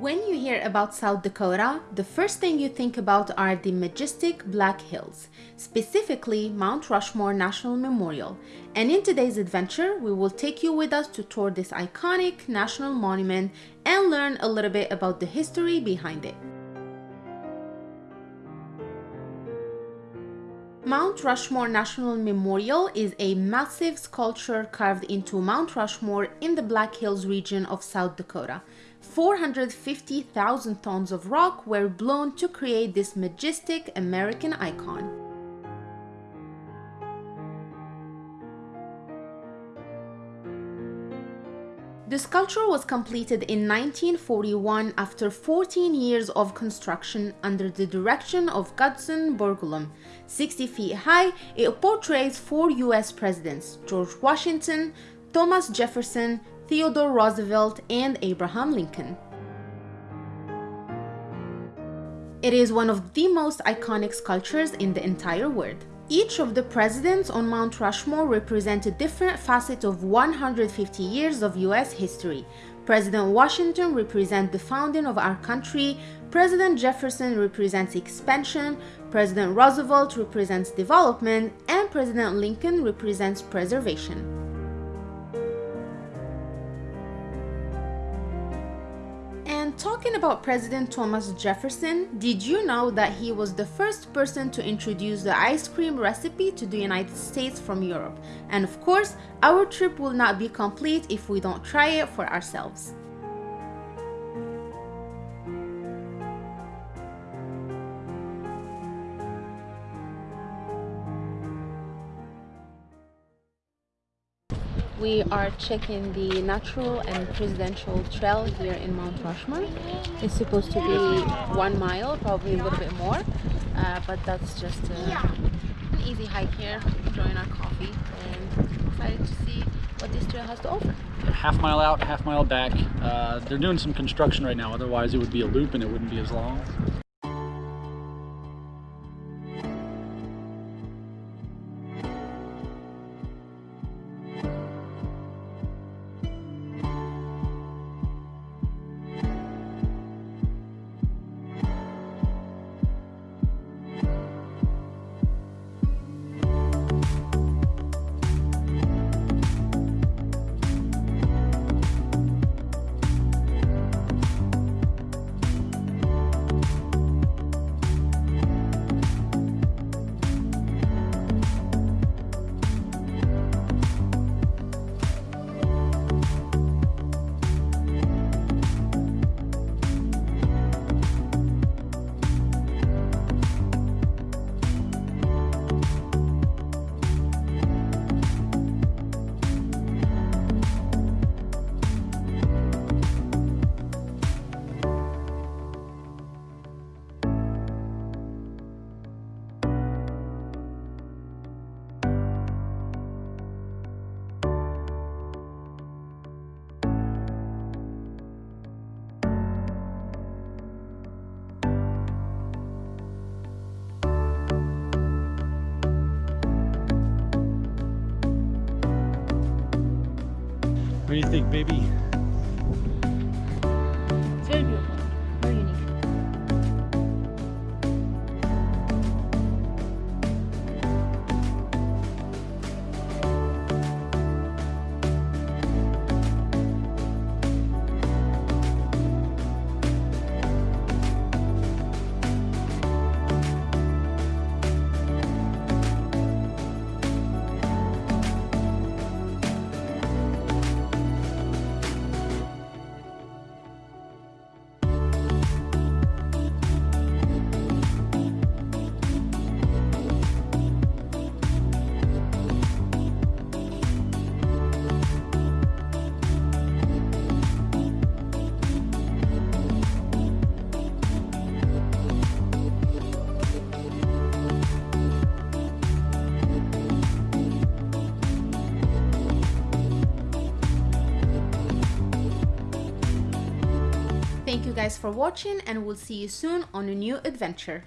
When you hear about South Dakota, the first thing you think about are the majestic Black Hills, specifically Mount Rushmore National Memorial. And in today's adventure, we will take you with us to tour this iconic national monument and learn a little bit about the history behind it. Mount Rushmore National Memorial is a massive sculpture carved into Mount Rushmore in the Black Hills region of South Dakota. 450,000 tons of rock were blown to create this majestic American icon. The sculpture was completed in 1941 after 14 years of construction under the direction of Gutzon Borglum. 60 feet high, it portrays four US presidents, George Washington, Thomas Jefferson, Theodore Roosevelt, and Abraham Lincoln. It is one of the most iconic sculptures in the entire world. Each of the presidents on Mount Rushmore represent a different facet of 150 years of US history. President Washington represents the founding of our country, President Jefferson represents expansion, President Roosevelt represents development, and President Lincoln represents preservation. Talking about President Thomas Jefferson, did you know that he was the first person to introduce the ice cream recipe to the United States from Europe? And of course, our trip will not be complete if we don't try it for ourselves. We are checking the natural and presidential trail here in Mount Rushmore. It's supposed to be one mile, probably a little bit more, uh, but that's just uh, an easy hike here, enjoying our coffee and excited to see what this trail has to offer. Half mile out, half mile back. Uh, they're doing some construction right now, otherwise it would be a loop and it wouldn't be as long. You think, baby? Thank you guys for watching and we'll see you soon on a new adventure.